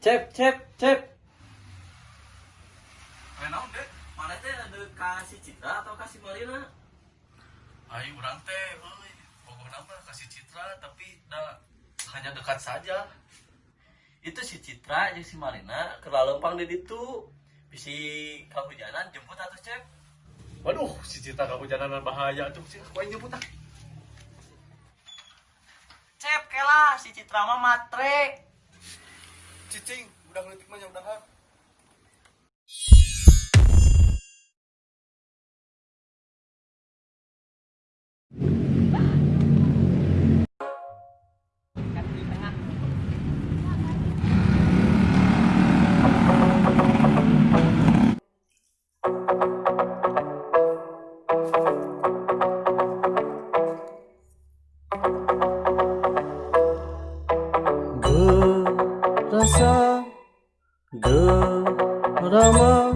Cep, cep, cep. Kenapa deh? Mana teh ada kasih Citra atau kasih Marina? Ayo orang teh, euy. Pokoknya mah kasih citra tapi da, hanya dekat saja. Itu si Citra jeung si Marina ke lempang di ditu. Bisi kahujanan jemput atau cep? Waduh, si citra kehujanan bahaya tuh. Sih, kau yang jemput ah. Cep kela si Citra mah matre. Cicing, udah ngelitik mah udah kan. Gerasa Gerama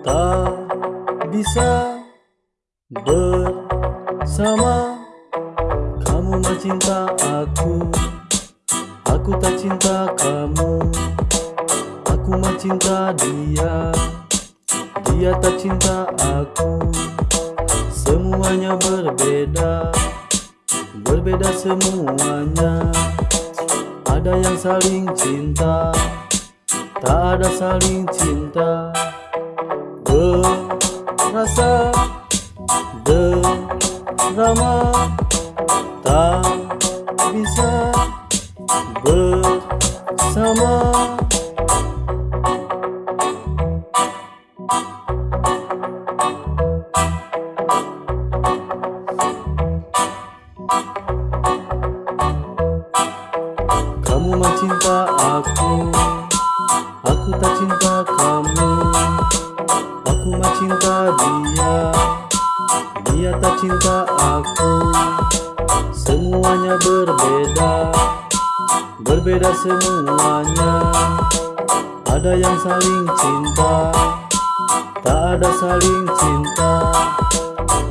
Tak bisa Bersama. Kamu mah cinta aku Aku tak cinta kamu. Aku mah cinta dia Dia tak cinta aku. Semuanya berbeda Berbeda semuanya. Ada yang saling cinta Tak ada saling cinta Berasa Drama Tak bisa Bersama. Kamu mah cinta aku Aku tak cinta kamu. Aku mah cinta dia. Dia tak cinta aku. Semuanya berbeda. Berbeda semuanya. Ada yang saling cinta. Tak ada saling cinta.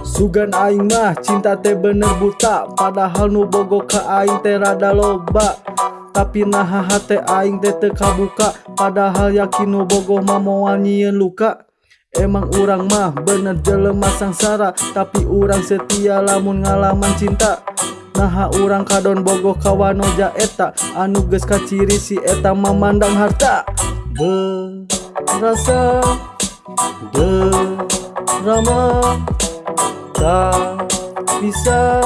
Sugan aing mah cinta teh bener buta. Padahal nu bogo ka aing teh rada loba Tapi nah hate aing teh teu kabuka. Padahal yakin nu bogoh mah moal nyieun luka. Emang urang mah bener jelema sangsara Tapi urang setia lamun ngalaman cinta. Nah urang kadon bogoh kawanoja eta Anu geus kaciri si eta memandang harta. Berasa Drama tak bisa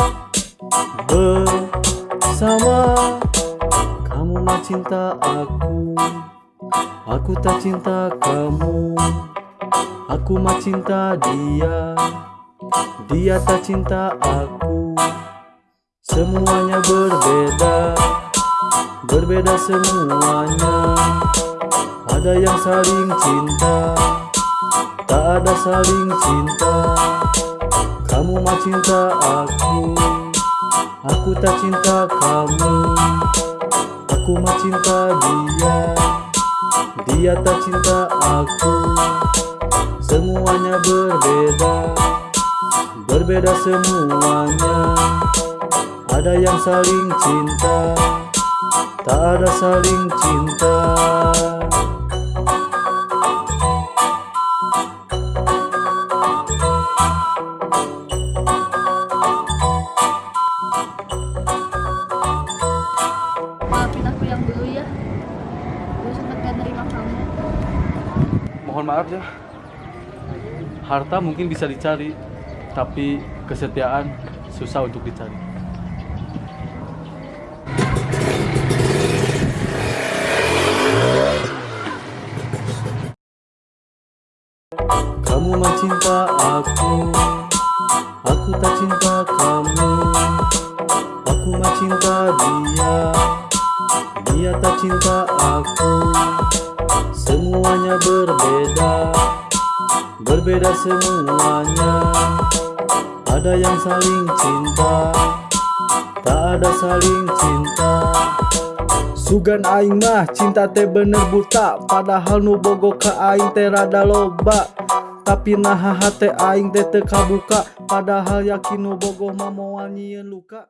bersama cinta aku. Aku tak cinta kamu. Aku mah cinta dia. Dia tak cinta aku. Semuanya berbeda. Berbeda semuanya. Ada yang saling cinta. Tak ada saling cinta. Kamu mah cinta aku. Aku tak cinta kamu Aku mah cinta dia. Dia tak cinta aku. Semuanya berbeda. Berbeda semuanya. Ada yang saling cinta. Tak ada saling cinta Mohon maaf ya. Harta mungkin bisa dicari Tapi kesetiaan susah untuk dicari. Kamu mah cinta aku Aku tak cinta kamu. Aku mah cinta dia Dia tak cinta Berbeda semuanya. Ada yang saling cinta Tak ada saling cinta. Sugan aing mah cinta teh bener buta Padahal nu bogo ka aing teh rada loba. Tapi nah hate aing teh teu kabuka Padahal yakin nu bogoh mah moal luka